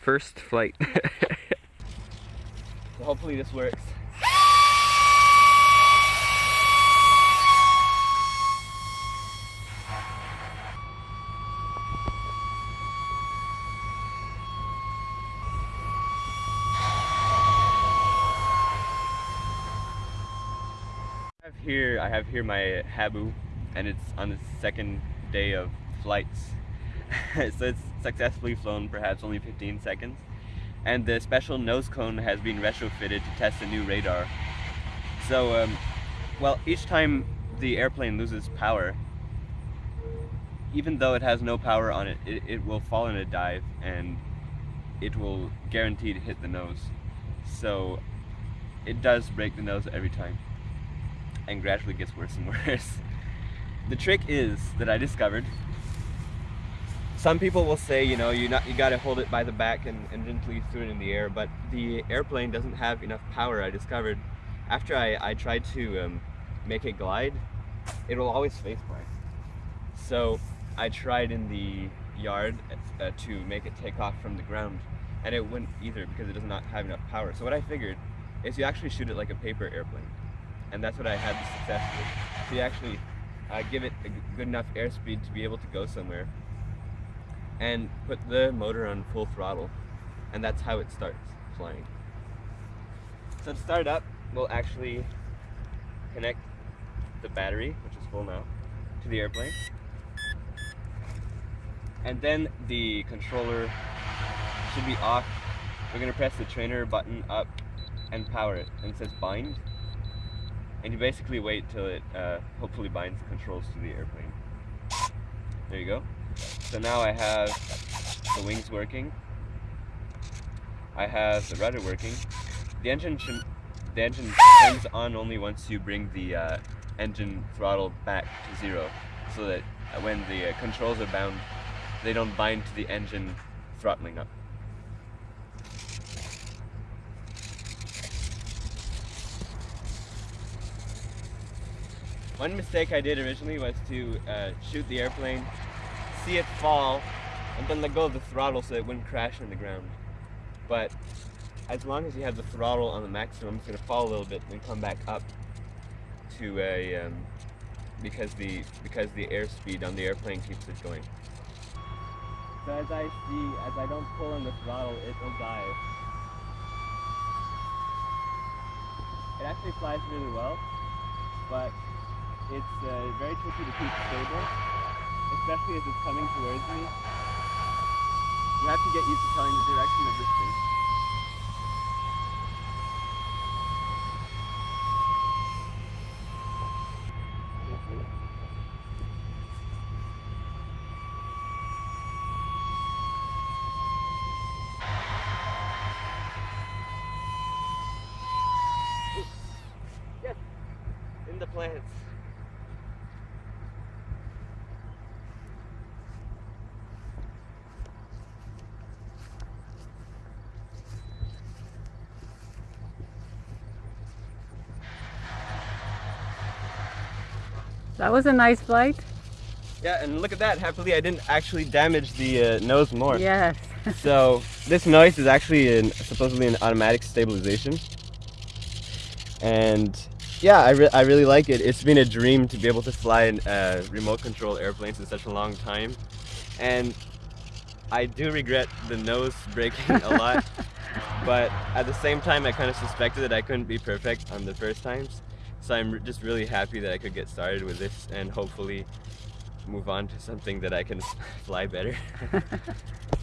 First flight. so hopefully this works. Here I have here my Habu and it's on the second day of flights so it's successfully flown perhaps only 15 seconds. And the special nose cone has been retrofitted to test a new radar. So um, well each time the airplane loses power even though it has no power on it, it, it will fall in a dive and it will guaranteed hit the nose. So it does break the nose every time and gradually gets worse and worse. The trick is that I discovered, some people will say, you know, you not you gotta hold it by the back and, and gently throw it in the air, but the airplane doesn't have enough power, I discovered. After I, I tried to um, make it glide, it will always face blind. So I tried in the yard uh, to make it take off from the ground, and it wouldn't either because it does not have enough power. So what I figured is you actually shoot it like a paper airplane and that's what I had the success with. So you actually uh, give it a good enough airspeed to be able to go somewhere and put the motor on full throttle and that's how it starts flying. So to start up, we'll actually connect the battery, which is full now, to the airplane. And then the controller should be off. We're gonna press the trainer button up and power it. And it says bind and you basically wait till it uh, hopefully binds the controls to the airplane. There you go. So now I have the wings working. I have the rudder working. The engine the engine turns on only once you bring the uh, engine throttle back to zero, so that when the uh, controls are bound, they don't bind to the engine throttling up. One mistake I did originally was to uh, shoot the airplane, see it fall, and then let go of the throttle so it wouldn't crash in the ground. But as long as you have the throttle on the maximum, it's going to fall a little bit and come back up to a um, because the because the airspeed on the airplane keeps it going. So as I see, as I don't pull on the throttle, it will dive. It actually flies really well, but it's uh, very tricky to keep stable, especially as it's coming towards me. You have to get used to telling the direction of this thing. Yes, in the plants. That was a nice flight. Yeah, and look at that. Happily, I didn't actually damage the uh, nose more. Yes. so this noise is actually an, supposedly an automatic stabilization. And yeah, I, re I really like it. It's been a dream to be able to fly in uh, remote control airplanes in such a long time. And I do regret the nose breaking a lot. but at the same time, I kind of suspected that I couldn't be perfect on the first times. So I'm just really happy that I could get started with this and hopefully move on to something that I can fly better.